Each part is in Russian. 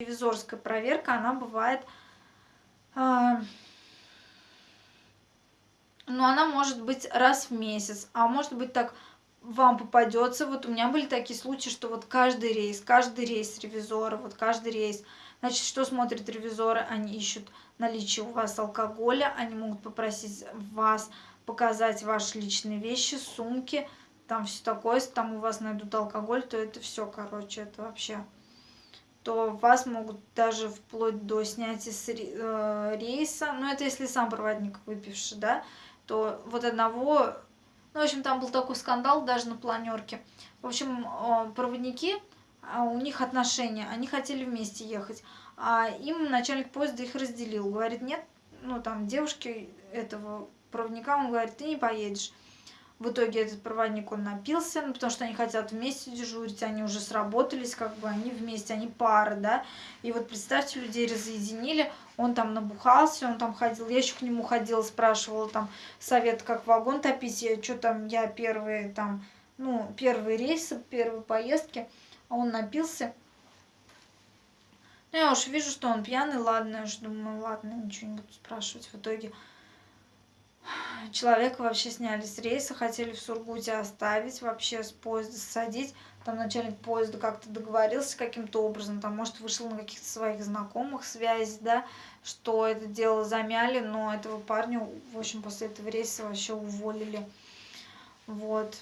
ревизорская проверка, она бывает... Э, ну, она может быть раз в месяц, а может быть так вам попадется. Вот у меня были такие случаи, что вот каждый рейс, каждый рейс ревизора, вот каждый рейс. Значит, что смотрят ревизоры? Они ищут наличие у вас алкоголя, они могут попросить вас показать ваши личные вещи, сумки, там все такое. Если там у вас найдут алкоголь, то это все, короче, это вообще то вас могут даже вплоть до снятия с э, рейса, ну это если сам проводник выпивший, да, то вот одного, ну в общем там был такой скандал даже на планерке. В общем, проводники, а у них отношения, они хотели вместе ехать, а им начальник поезда их разделил, говорит, нет, ну там девушки этого проводника, он говорит, ты не поедешь. В итоге этот проводник, он напился, ну, потому что они хотят вместе дежурить, они уже сработались, как бы они вместе, они пара, да. И вот представьте, людей разъединили, он там набухался, он там ходил, я еще к нему ходила, спрашивала там совет, как вагон топить, я что там, я первые там, ну, первые рейсы, первые поездки, а он напился. Ну, я уж вижу, что он пьяный, ладно, я уж думаю, ладно, ничего не буду спрашивать. В итоге человека вообще сняли с рейса, хотели в Сургуте оставить, вообще с поезда садить. Там начальник поезда как-то договорился каким-то образом, там, может, вышел на каких-то своих знакомых связей, да, что это дело замяли, но этого парня, в общем, после этого рейса вообще уволили. Вот.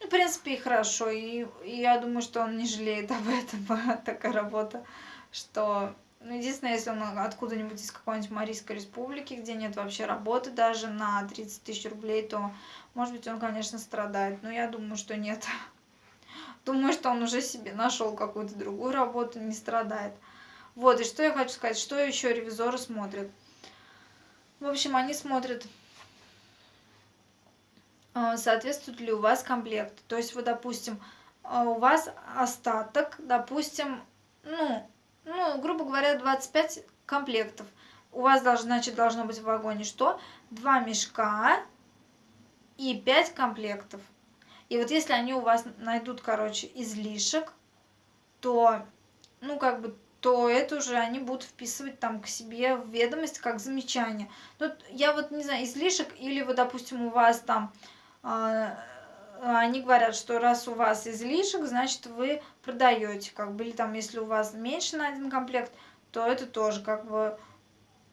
Ну, в принципе, и хорошо, и, и я думаю, что он не жалеет об этом, такая работа, что ну, единственное, если он откуда-нибудь из какой-нибудь Марийской республики, где нет вообще работы даже на 30 тысяч рублей, то, может быть, он, конечно, страдает. Но я думаю, что нет. Думаю, что он уже себе нашел какую-то другую работу, не страдает. Вот, и что я хочу сказать, что еще ревизоры смотрят. В общем, они смотрят, а, соответствует ли у вас комплект. То есть, вот, допустим, а, у вас остаток, допустим, ну, ну, грубо говоря, 25 комплектов. У вас, должно, значит, должно быть в вагоне что? Два мешка и 5 комплектов. И вот если они у вас найдут, короче, излишек, то, ну, как бы, то это уже они будут вписывать там к себе в ведомость как замечание. Ну, я вот не знаю, излишек или вот, допустим, у вас там э, они говорят, что раз у вас излишек, значит вы продаете, как бы, или там, если у вас меньше на один комплект, то это тоже как бы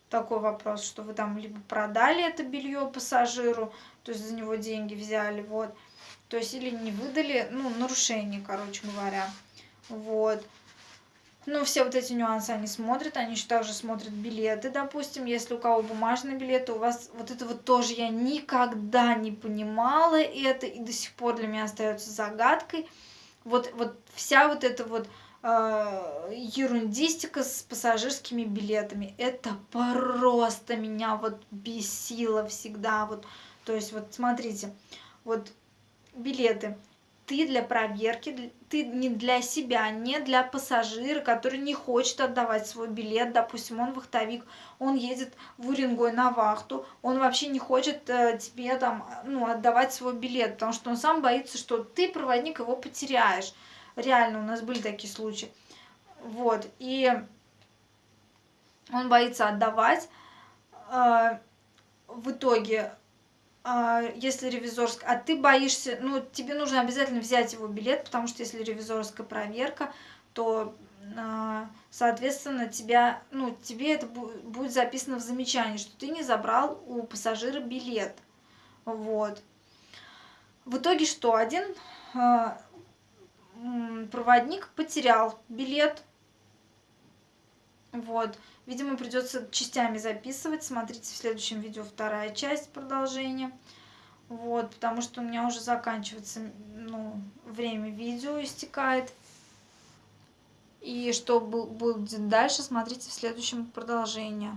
такой вопрос, что вы там либо продали это белье пассажиру, то есть за него деньги взяли, вот, то есть или не выдали, ну, нарушение, короче говоря, вот. Ну, все вот эти нюансы они смотрят, они еще также смотрят билеты, допустим, если у кого бумажные билеты, у вас вот это вот тоже я никогда не понимала это, и до сих пор для меня остается загадкой. Вот, вот вся вот эта вот э, ерундистика с пассажирскими билетами, это просто меня вот бесило всегда, вот, то есть вот смотрите, вот билеты, ты для проверки, ты не для себя, не для пассажира, который не хочет отдавать свой билет, допустим, он вахтовик, он едет в Уренгой на вахту, он вообще не хочет э, тебе там, ну, отдавать свой билет, потому что он сам боится, что ты, проводник, его потеряешь. Реально, у нас были такие случаи. Вот, и он боится отдавать. Э, в итоге если ревизорская, а ты боишься, ну, тебе нужно обязательно взять его билет, потому что если ревизорская проверка, то, а, соответственно, тебя, ну, тебе это будет записано в замечании, что ты не забрал у пассажира билет. Вот. В итоге что? Один а, проводник потерял билет, вот. Видимо, придется частями записывать. Смотрите в следующем видео вторая часть продолжения. Вот, потому что у меня уже заканчивается, ну, время видео истекает. И что будет дальше, смотрите в следующем продолжении.